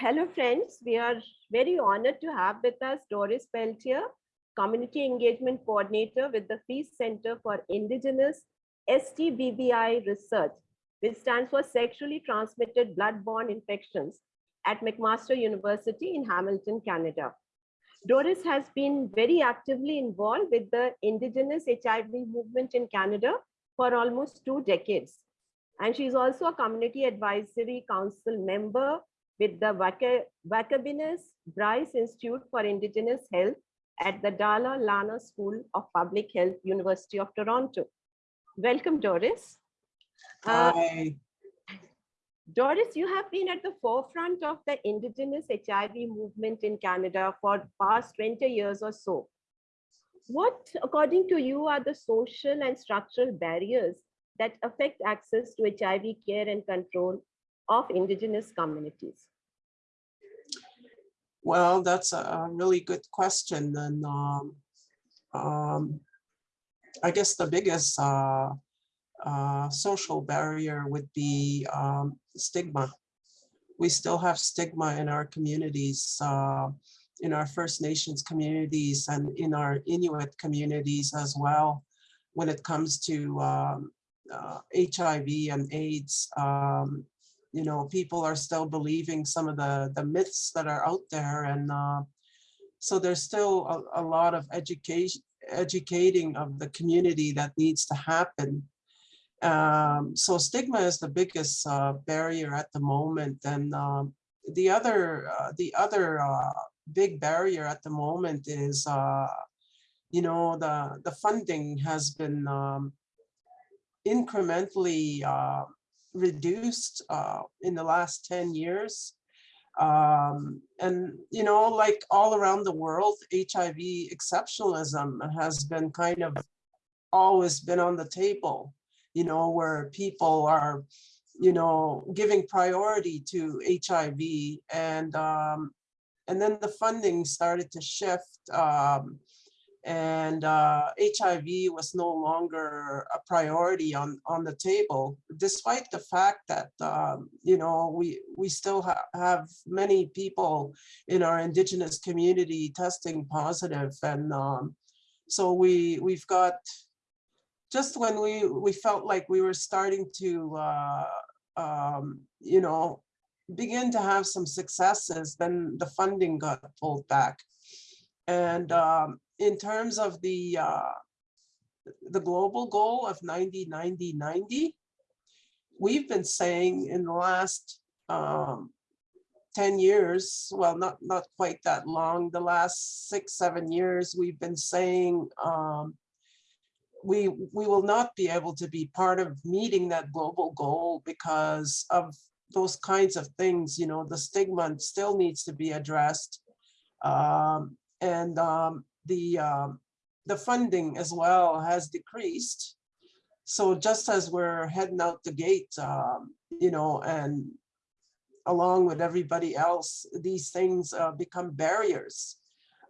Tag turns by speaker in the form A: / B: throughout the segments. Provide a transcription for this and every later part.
A: hello friends, we are very honored to have with us Doris Peltier, Community Engagement Coordinator with the Feast Center for Indigenous STBBI Research, which stands for Sexually Transmitted Blood-Borne Infections at McMaster University in Hamilton, Canada. Doris has been very actively involved with the Indigenous HIV movement in Canada for almost two decades. And she's also a Community Advisory Council member with the Wakabinas Bryce Institute for Indigenous Health at the Dalla Lana School of Public Health, University of Toronto. Welcome, Doris.
B: Uh, Hi.
A: Uh, Doris, you have been at the forefront of the Indigenous HIV movement in Canada for past 20 years or so. What, according to you, are the social and structural barriers that affect access to HIV care and control of Indigenous communities?
B: Well, that's a really good question. And um, um, I guess the biggest uh, uh, social barrier would be um, stigma. We still have stigma in our communities, uh, in our First Nations communities and in our Inuit communities as well when it comes to um, uh, HIV and AIDS. You know, people are still believing some of the, the myths that are out there. And uh, so there's still a, a, lot of education, educating of the community that needs to happen. Um, so stigma is the biggest uh, barrier at the moment. And um, the other, uh, the other uh, big barrier at the moment is, uh, you know, the, the funding has been um, incrementally uh, reduced uh, in the last 10 years. Um, and, you know, like all around the world, HIV exceptionalism has been kind of always been on the table, you know, where people are, you know, giving priority to HIV and, um, and then the funding started to shift um, and uh, HIV was no longer a priority on, on the table, despite the fact that, um, you know, we, we still ha have many people in our indigenous community testing positive. And um, so we, we've got, just when we, we felt like we were starting to, uh, um, you know, begin to have some successes, then the funding got pulled back. And um, in terms of the uh, the global goal of 90, 90, 90, we've been saying in the last um, 10 years, well, not, not quite that long, the last six, seven years, we've been saying um, we, we will not be able to be part of meeting that global goal because of those kinds of things, you know, the stigma still needs to be addressed. Um, and um, the um, the funding as well has decreased. So just as we're heading out the gate, um, you know, and along with everybody else, these things uh, become barriers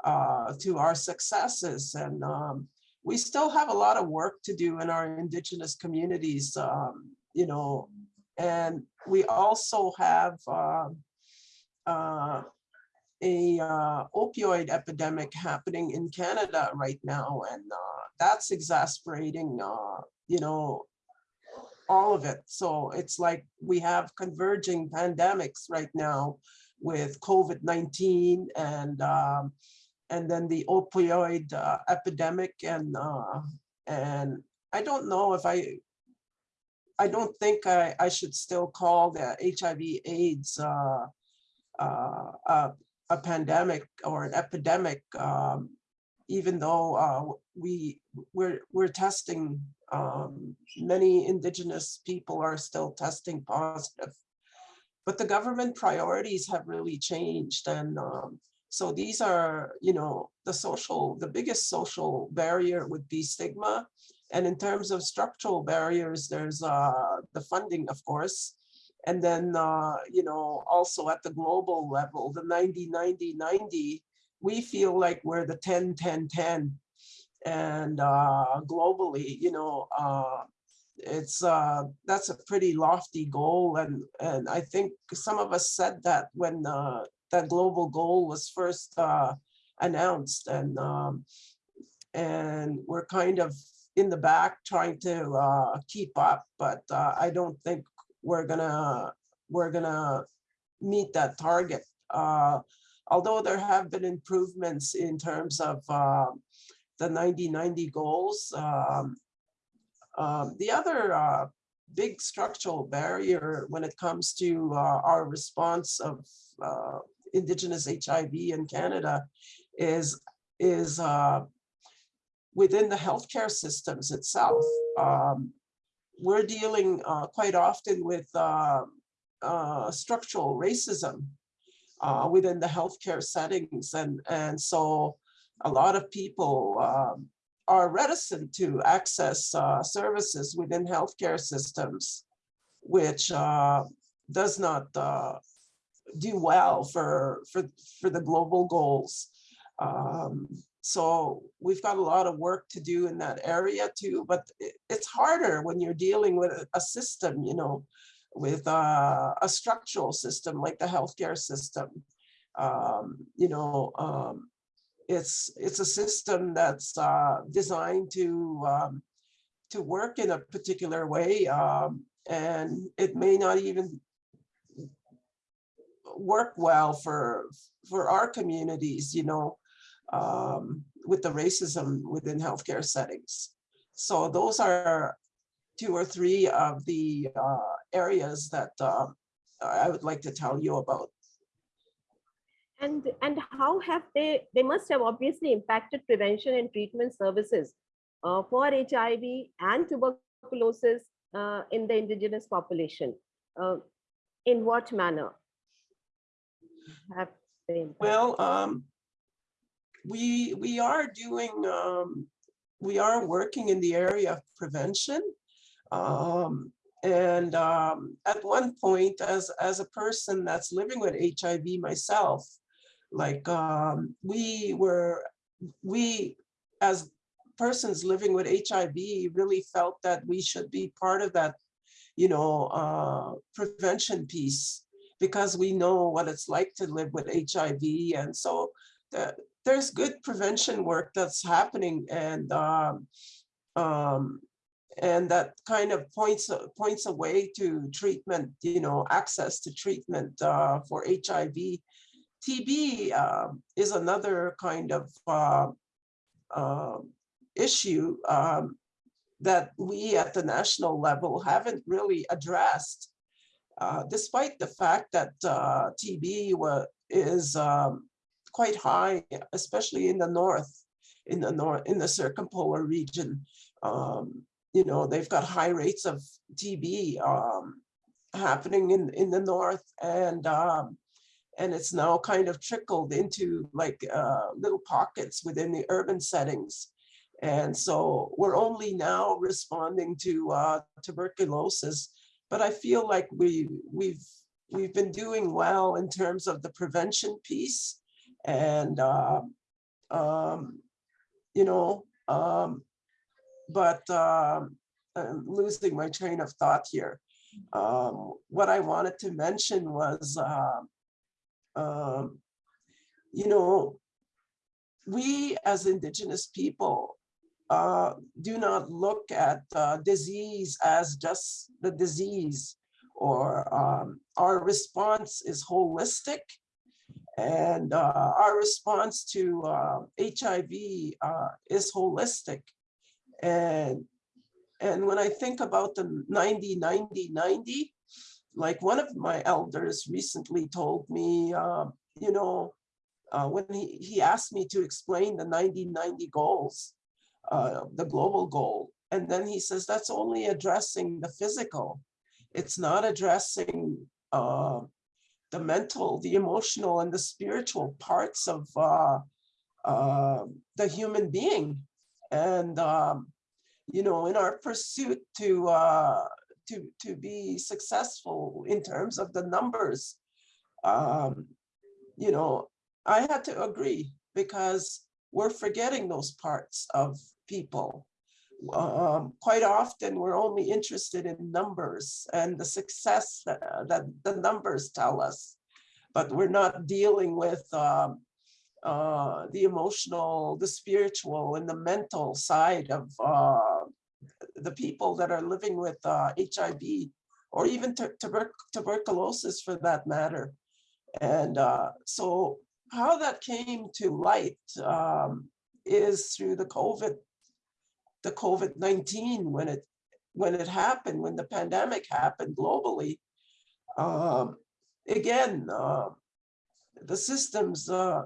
B: uh, to our successes. And um, we still have a lot of work to do in our indigenous communities, um, you know, and we also have uh, uh a uh, opioid epidemic happening in Canada right now, and uh, that's exasperating, uh, you know, all of it. So it's like we have converging pandemics right now with COVID-19 and um, and then the opioid uh, epidemic and uh, and I don't know if I I don't think I, I should still call the HIV AIDS uh, uh, uh, a pandemic or an epidemic, um, even though uh, we we're we're testing. Um, many indigenous people are still testing positive, but the government priorities have really changed, and um, so these are you know the social the biggest social barrier would be stigma, and in terms of structural barriers, there's uh, the funding, of course, and then, uh, you know, also at the global level, the 90, 90, 90, we feel like we're the 10, 10, 10. And uh, globally, you know, uh, it's, uh, that's a pretty lofty goal. And, and I think some of us said that when, uh, that global goal was first, uh, announced. And, um, and we're kind of in the back trying to, uh, keep up, but, uh, I don't think we're gonna, we're gonna meet that target. Uh, although there have been improvements in terms of, uh, the 90-90 goals, um, um, the other uh, big structural barrier when it comes to uh, our response of uh, Indigenous HIV in Canada is, is uh, within the healthcare systems itself. Um, we're dealing uh, quite often with uh, structural racism within the healthcare settings. And, and so a lot of people um, are reticent to access uh, services within healthcare systems, which uh, does not uh, do well for, for, for the global goals. Um, so we've got a lot of work to do in that area too, but it's harder when you're dealing with a, system, you know, with uh, a structural system like the healthcare system. Um, you know, um, it's it's a system that's uh, designed to um, to work in a particular way, um, and it may not even work well for for our communities, you know, um, with the racism within healthcare settings. So those are two or three of the uh, areas that uh, I would like to tell you about.
A: And, and how have they, they must have obviously impacted prevention and treatment services uh, for HIV and tuberculosis uh, in the indigenous population. Uh, in what manner have they? Impacted?
B: Well, um, we, we are doing, um, we are working in the area of prevention. Um, and um, at one point, as, as a person that's living with HIV myself, like um, we were, we as persons living with HIV really felt that we should be part of that, you know, uh, prevention piece because we know what it's like to live with HIV. And so the, there's good prevention work that's happening and um, um, and that kind of points points away to treatment, you know, access to treatment uh, for HIV TB uh, um, is another kind of uh, uh, issue um, that we at the national level haven't really addressed, uh, despite the fact that uh, TB is um, quite high, especially in the north, in the north, in the circumpolar region. Um, you know, they've got high rates of TB um, happening in, in the north and um, and it's now kind of trickled into like uh, little pockets within the urban settings. And so we're only now responding to uh, tuberculosis, but I feel like we, we've, we've been doing well in terms of the prevention piece. And, uh, um, you know, um, but um, I'm losing my train of thought here. Um, what I wanted to mention was uh, you know, we as indigenous people uh, do not look at uh, disease as just the disease or um, our response is holistic and uh, our response to HIV um, uh, is holistic. And, and when I think about the 90, 90, 90, like one of my elders recently told me, uh, you know, uh, when he, he asked me to explain the 90-90 goals, uh, the global goal, and then he says that's only addressing the physical. It's not addressing uh, the mental, the emotional, and the spiritual parts of uh, uh, the human being. And, um, you know, in our pursuit to to, to be successful in terms of the numbers, um, you know, I had to agree because we're forgetting those parts of people. Um, quite often we're only interested in numbers and the success that, that the numbers tell us, but we're not dealing with um, uh, the emotional, the spiritual, and the mental side of uh, the people that are living with uh, HIV or even tuber- tuberculosis for that matter. And uh, so how that came to light um, is through the COVID, the COVID-19 when it when it happened, when the pandemic happened globally. Um, again, uh, the systems uh,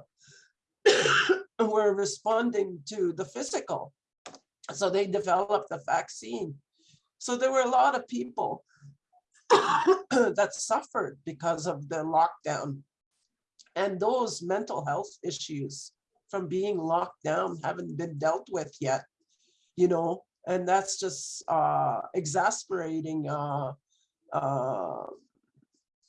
B: were responding to the physical. So they developed the vaccine. So there were a lot of people that suffered because of the lockdown. And those mental health issues from being locked down haven't been dealt with yet, you know, and that's just uh, exasperating uh, uh,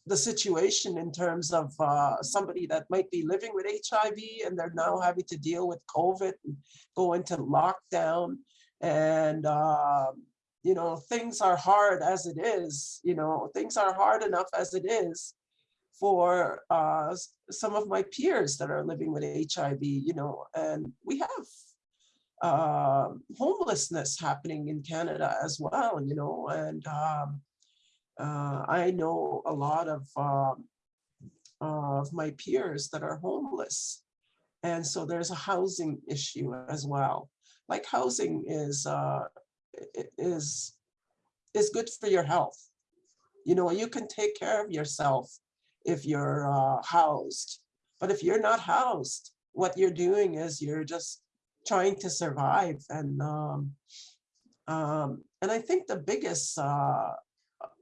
B: the situation in terms of uh, somebody that might be living with HIV and they're now having to deal with COVID and go into lockdown. And, uh, you know, things are hard as it is, you know, things are hard enough as it is for uh, some of my peers that are living with HIV, you know, and we have uh, homelessness happening in Canada as well, you know, and um, uh, I know a lot of um, of my peers that are homeless. And so there's a housing issue as well. Like housing is uh, is is good for your health. You know, you can take care of yourself if you're uh, housed. But if you're not housed, what you're doing is you're just trying to survive. And um, um, and I think the biggest uh,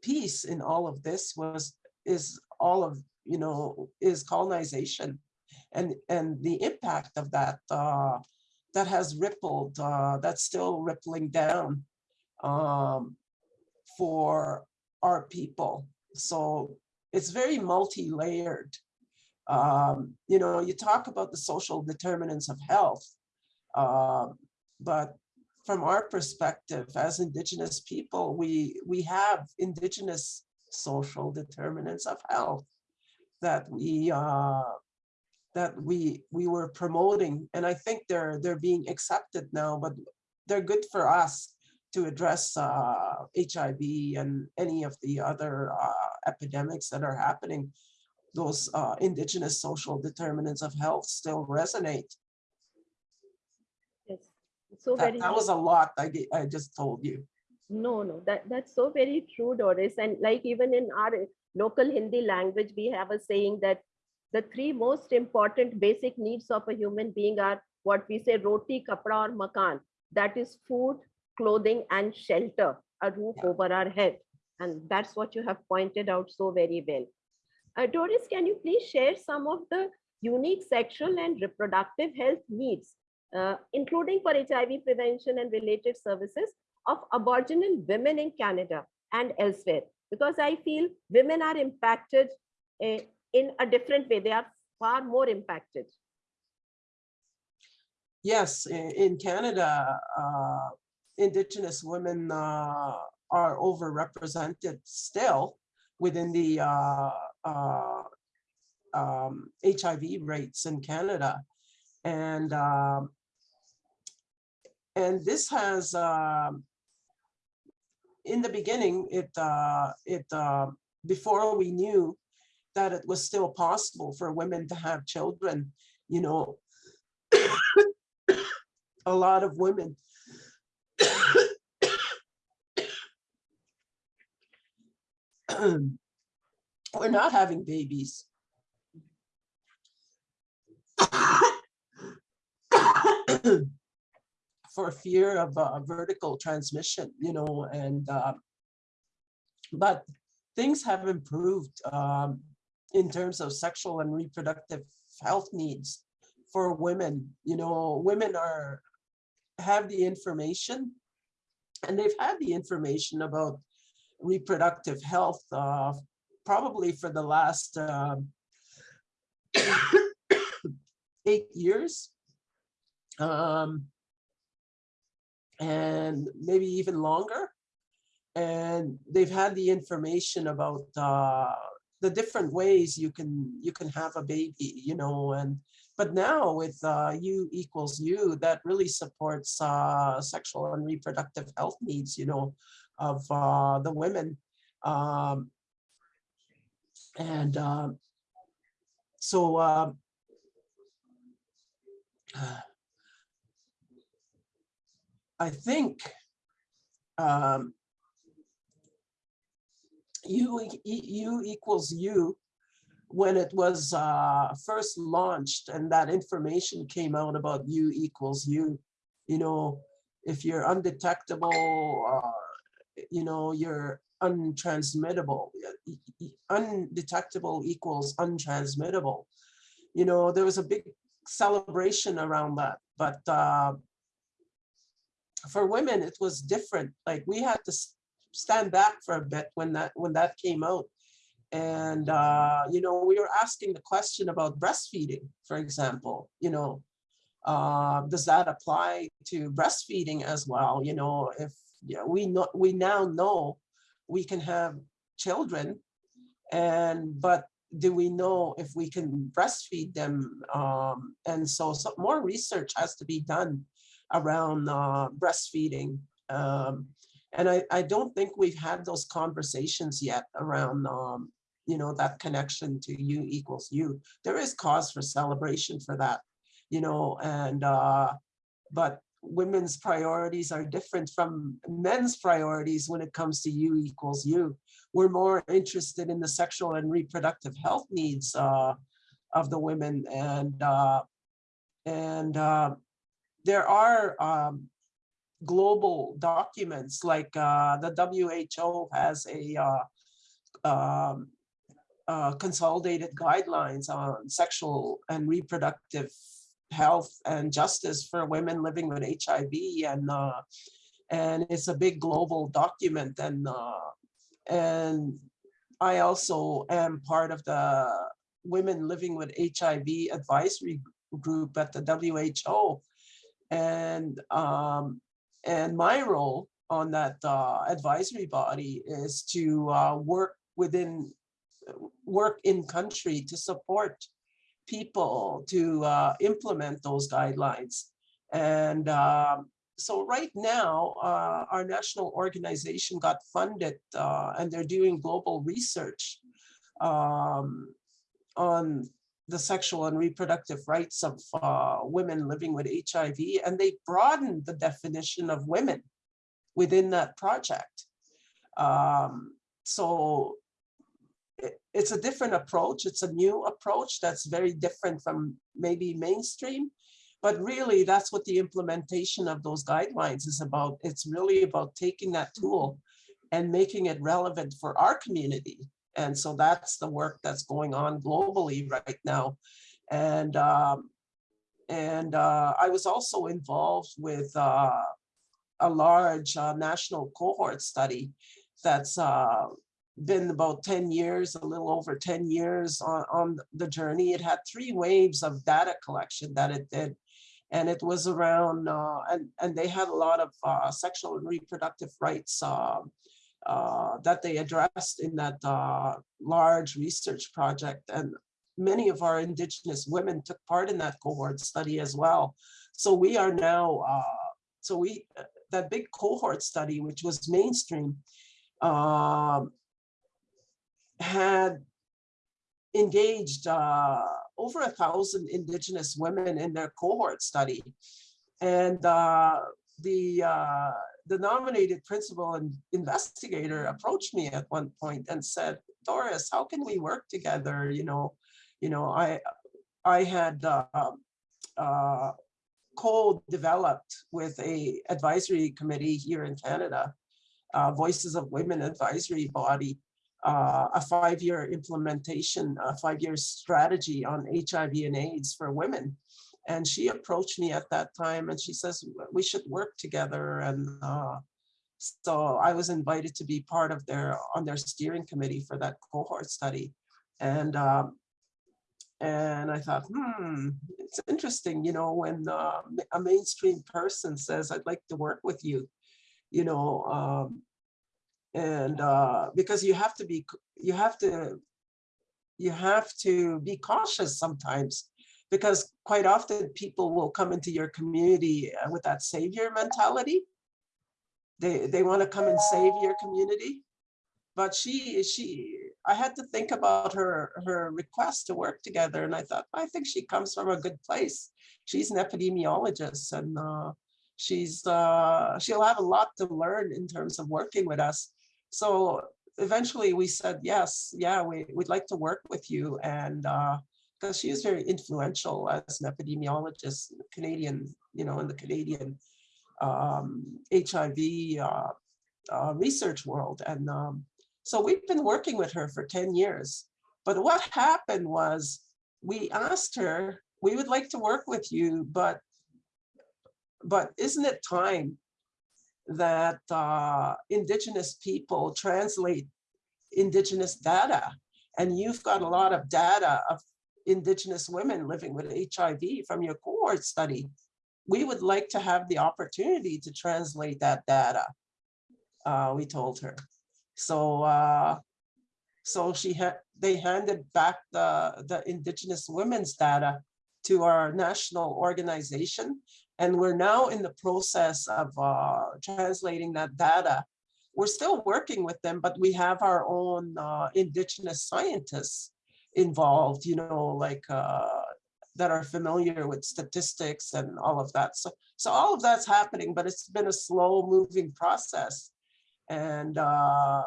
B: piece in all of this was is all of you know is colonization and and the impact of that uh that has rippled uh that's still rippling down um for our people so it's very multi-layered um you know you talk about the social determinants of health um but from our perspective as indigenous people we we have indigenous social determinants of health that we uh that we we were promoting and i think they're they're being accepted now but they're good for us to address uh hiv and any of the other uh, epidemics that are happening those uh indigenous social determinants of health still resonate.
A: So
B: that,
A: very.
B: that was a lot i i just told you
A: No, no, that, that's so very true, Doris. And like even in our local Hindi language, we have a saying that the three most important basic needs of a human being are what we say roti, kapra, or makan. That is food, clothing, and shelter, a roof
B: Yeah.
A: over our head. And that's what you have pointed out so very well. Uh, Doris, can you please share some of the unique sexual and reproductive health needs, uh, including for HIV prevention and related services of Aboriginal women in Canada and elsewhere? Because I feel women are impacted uh, in a different way. They are far more impacted.
B: Yes, in, in Canada, uh, Indigenous women uh, are overrepresented still within the uh, uh, um, HIV rates in Canada. And um, and this has um, in the beginning, it uh, it uh, before we knew that it was still possible for women to have children, you know, a lot of women we're not having babies. For fear of uh, vertical transmission, you know, and uh, but things have improved um, in terms of sexual and reproductive health needs for women. You know, women are have the information and they've had the information about reproductive health uh, probably for the last um, eight years. Um, and maybe even longer. And they've had the information about uh, the different ways you can you can have a baby, you know, and but now with uh, U equals U, that really supports uh, sexual and reproductive health needs, you know, of uh, the women. Um, and um, so um, I think um, U, U equals U when it was uh, first launched and that information came out about U equals U, you know, if you're undetectable, uh, you know, you're untransmittable. y- Undetectable equals untransmittable. You know, there was a big celebration around that, but uh, for women, it was different. Like we had to stand back for a bit when that when that came out. And uh, you know, we were asking the question about breastfeeding, for example, you know, uh, does that apply to breastfeeding as well? You know, if yeah, we know we now know we can have children, and but do we know if we can breastfeed them? Um, and so, so more research has to be done around uh, breastfeeding. Um, and I, I don't think we've had those conversations yet around, um, you know, that connection to you equals you. There is cause for celebration for that, you know, and, uh, but women's priorities are different from men's priorities when it comes to you equals you. We're more interested in the sexual and reproductive health needs uh, of the women and, uh, and uh, there are um, global documents like uh, the WHO has a uh, um, uh, consolidated guidelines on sexual and reproductive health and justice for women living with HIV and uh, and it's a big global document and uh, and I also am part of the women living with HIV advisory group at the WHO and um, and my role on that uh, advisory body is to uh, work within work in country to support people to uh, implement those guidelines. And um, so right now, uh, our national organization got funded uh, and they're doing global research um, on the sexual and reproductive rights of uh, women living with HIV, and they broadened the definition of women within that project. Um, so it- it's a different approach. It's a new approach that's very different from maybe mainstream. But really, that's what the implementation of those guidelines is about. It's really about taking that tool and making it relevant for our community. And so that's the work that's going on globally right now. And um, and uh, I was also involved with uh, a large uh, national cohort study that's uh, been about 10 years, a little over 10 years on, on the journey. It had three waves of data collection that it did. And it was around, uh, and, and they had a lot of uh, sexual and reproductive rights uh, that they addressed in that uh, large research project. And many of our Indigenous women took part in that cohort study as well. So we are now, uh, so we, that big cohort study, which was mainstream, um, had engaged uh, over a thousand indigenous women in their cohort study. And uh, the, uh, the nominated principal and investigator approached me at one point and said, Doris, how can we work together? You know, you know, I, I had uh, uh, co-developed with a advisory committee here in Canada, uh, Voices of Women Advisory Body, uh, a five-year implementation, a five-year strategy on HIV and AIDS for women. And she approached me at that time and she says, we should work together. And uh, so I was invited to be part of their, on their steering committee for that cohort study. And um, And I thought, hmm, it's interesting, you know, when uh, a mainstream person says, I'd like to work with you, you know, um, and uh, because you have to be, you have to, you have to be cautious sometimes because quite often people will come into your community uh, with that savior mentality. They, they want to come and save your community. But she, she, I had to think about her, her request to work together. And I thought, I think she comes from a good place. She's an epidemiologist and uh, she's, uh, she'll have a lot to learn in terms of working with us. So eventually we said, yes, yeah, we, we'd like to work with you. And uh, because she is very influential as an epidemiologist, Canadian, you know, in the Canadian um, HIV uh, uh, research world. And um, so we've been working with her for 10 years. But what happened was we asked her, we would like to work with you, but but isn't it time that uh, indigenous people translate indigenous data? And you've got a lot of data of indigenous women living with HIV from your cohort study. We would like to have the opportunity to translate that data, uh, we told her. So uh, so she had they handed back the, the indigenous women's data to our national organization. And we're now in the process of uh, translating that data. We're still working with them, but we have our own uh, indigenous scientists involved, you know, like uh, that are familiar with statistics and all of that. So, so all of that's happening, but it's been a slow moving process. And, uh,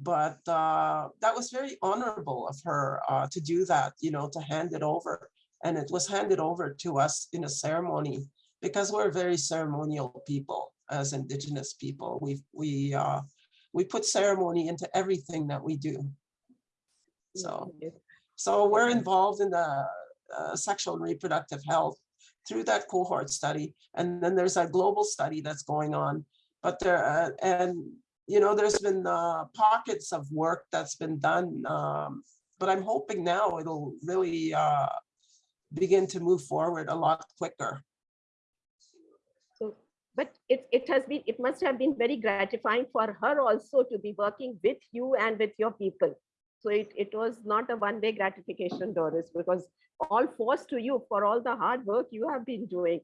B: but uh, that was very honorable of her uh, to do that, you know, to hand it over. And it was handed over to us in a ceremony because we're very ceremonial people as indigenous people. We, we, uh, we put ceremony into everything that we do. So. So we're involved in the uh, sexual and reproductive health through that cohort study. And then there's a global study that's going on. But there, uh, and you know, there's been uh, pockets of work that's been done. Um, but I'm hoping now it'll really uh, begin to move forward a lot quicker.
A: So, but it, it has been, it must have been very gratifying for her also to be working with you and with your people. So it, it was not a one-way gratification, Doris, because all forced to you for all the hard work you have been doing.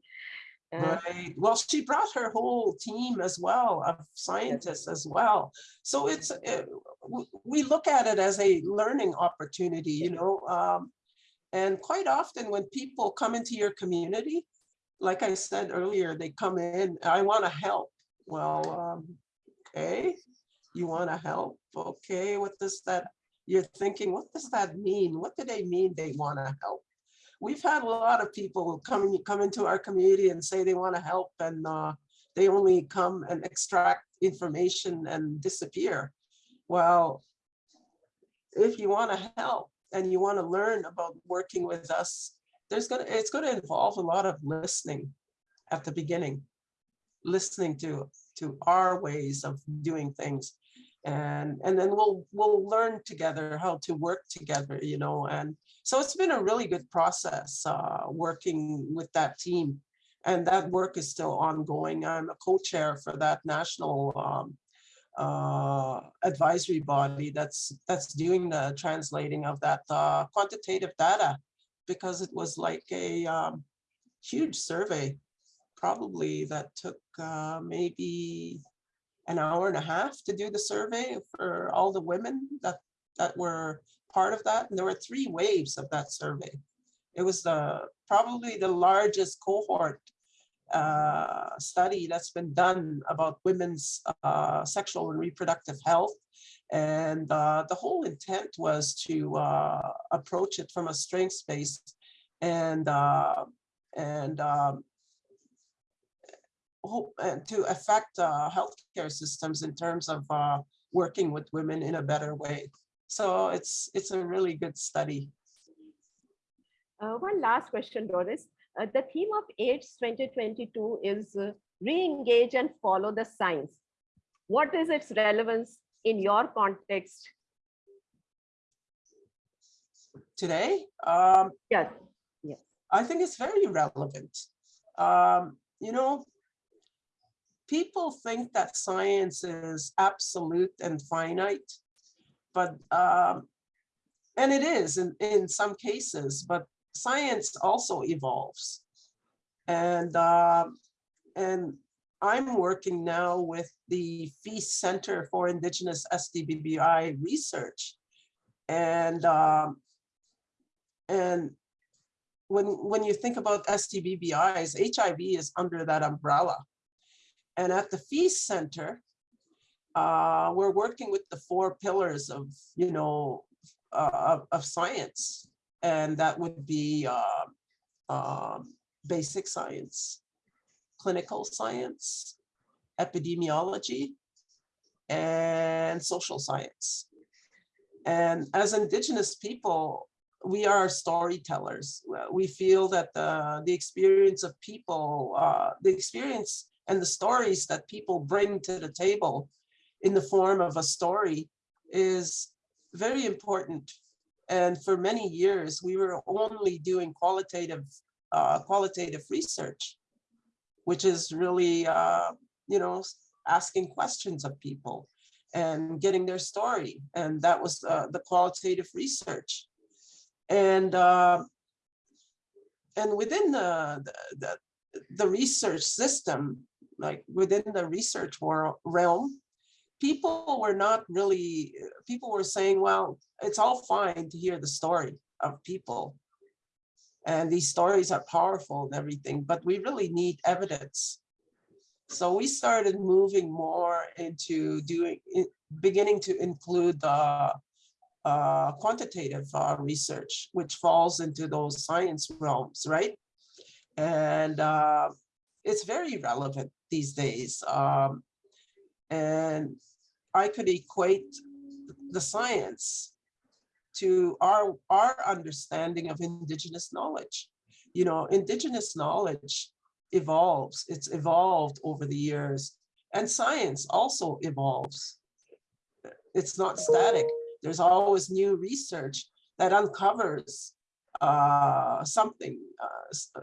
A: Uh,
B: Right. Well, she brought her whole team as well of scientists as well. So it's uh, w- we look at it as a learning opportunity, you know. Um, and quite often when people come into your community, like I said earlier, they come in, I want to help. Well, um, okay, you want to help? Okay, what does that? You're thinking, what does that mean? What do they mean they want to help? we've had a lot of people come, come into our community and say they want to help and uh, they only come and extract information and disappear. Well, if you want to help and you want to learn about working with us, there's gonna it's gonna involve a lot of listening at the beginning, listening to to our ways of doing things. And, and then we'll we'll learn together how to work together, you know, and so it's been a really good process uh, working with that team. And that work is still ongoing. I'm a co-chair for that national um, uh, advisory body that's that's doing the translating of that uh, quantitative data because it was like a um, huge survey, probably that took uh, maybe an hour and a half to do the survey for all the women that that were part of that. And there were three waves of that survey. It was the probably the largest cohort uh, study that's been done about women's uh, sexual and reproductive health. And uh, the whole intent was to uh, approach it from a strengths based and uh, and um, hope to affect uh, healthcare systems in terms of working with women in a better way. So it's it's a really good study.
A: Uh, one last question, Doris. Uh, the theme of AIDS 2022 is uh, re-engage and follow the science. What is its relevance in your context?
B: today, um,
A: Yes, yes.
B: I think it's very relevant. Um, you know, people think that science is absolute and finite, but um, and it is in, in some cases, but science also evolves. And um, and I'm working now with the Feast Center for Indigenous STBBI Research. And um, and when when you think about STBBIs, HIV is under that umbrella. And at the Feast Center, uh, we're working with the four pillars of, you know, uh, of, of science. And that would be uh, basic science, clinical science, epidemiology, and social science. And as Indigenous people, we are storytellers. We feel that the, the experience of people, uh, the experience and the stories that people bring to the table in the form of a story is very important. And for many years, we were only doing qualitative, uh, qualitative research, which is really, uh, you know, asking questions of people and getting their story. And that was uh, the qualitative research. And uh, and within the, the, the, the research system, like within the research world realm, people were not really, people were saying, well, it's all fine to hear the story of people. And these stories are powerful and everything, but we really need evidence. So we started moving more into doing, beginning to include the uh, quantitative uh, research, which falls into those science realms, right? And uh, it's very relevant these days. Um, and I could equate the science to our, our understanding of indigenous knowledge. You know, indigenous knowledge evolves, it's evolved over the years, and science also evolves. It's not static there's always new research that uncovers uh, something uh,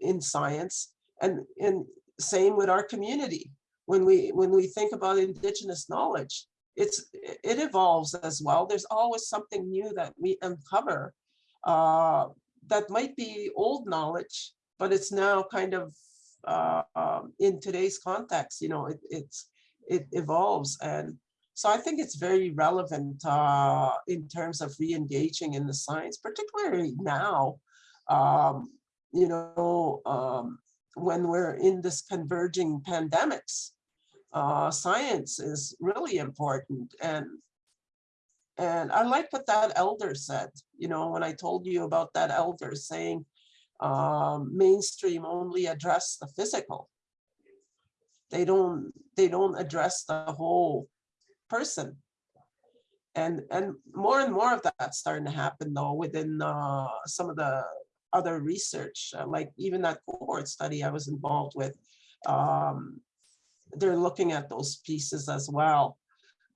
B: in science and, and same with our community. When we when we think about indigenous knowledge, it's it evolves as well. There's always something new that we uncover uh, that might be old knowledge, but it's now kind of uh, um, in today's context. You know, it, it's it evolves and so I think it's very relevant uh, in terms of re-engaging in the science, particularly now, um, you know, um, when we're in this converging pandemics, uh, science is really important. And, and I like what that elder said, you know, when I told you about that elder saying, um, mainstream only address the physical. They don't, they don't address the whole person. And, and more and more of that's starting to happen though within uh, some of the other research, uh, like even that cohort study I was involved with. Um, they're looking at those pieces as well.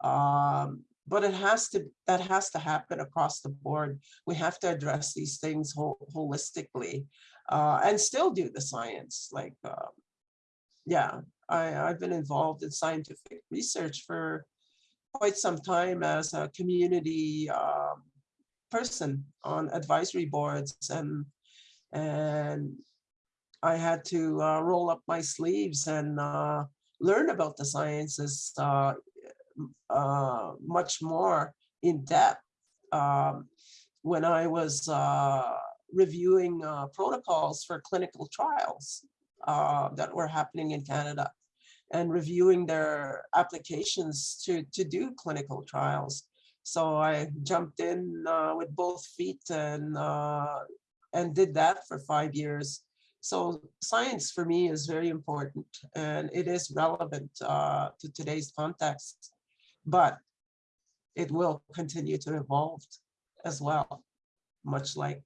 B: Um, but it has to that has to happen across the board. We have to address these things holistically uh, and still do the science. Like, uh, yeah, I, I've been involved in scientific research for quite some time as a community um, person on advisory boards and and I had to uh, roll up my sleeves and uh, learn about the sciences uh, uh much more in depth um, when I was uh, reviewing protocols for clinical trials that were happening in Canada and reviewing their applications to, to do clinical trials. So I jumped in uh, with both feet and, uh, and did that for five years. So science for me is very important and it is relevant uh, to today's context, but it will continue to evolve as well, much like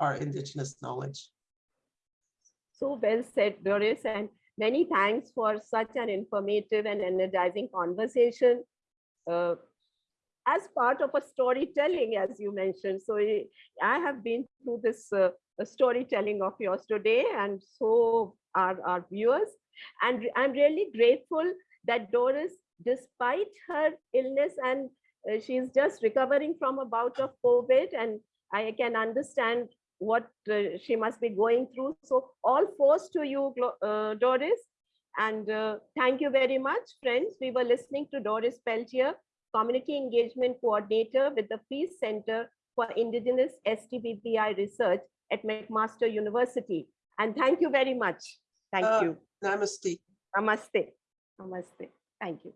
B: our indigenous knowledge.
A: So well said, Doris. And Many thanks for such an informative and energizing conversation. Uh, as part of a storytelling, as you mentioned. So I I have been through this uh, storytelling of yours today, and so are our viewers. And I'm really grateful that Doris, despite her illness, and uh, she's just recovering from a bout of COVID, and I can understand what uh, she must be going through. So all force to you, uh, Doris. And uh, thank you very much, friends. We were listening to Doris Peltier, Community Engagement Coordinator with the Peace Center for Indigenous STBBI Research at McMaster University. And thank you very much. Thank
B: Uh,
A: you.
B: Namaste.
A: Namaste. Namaste. Thank you.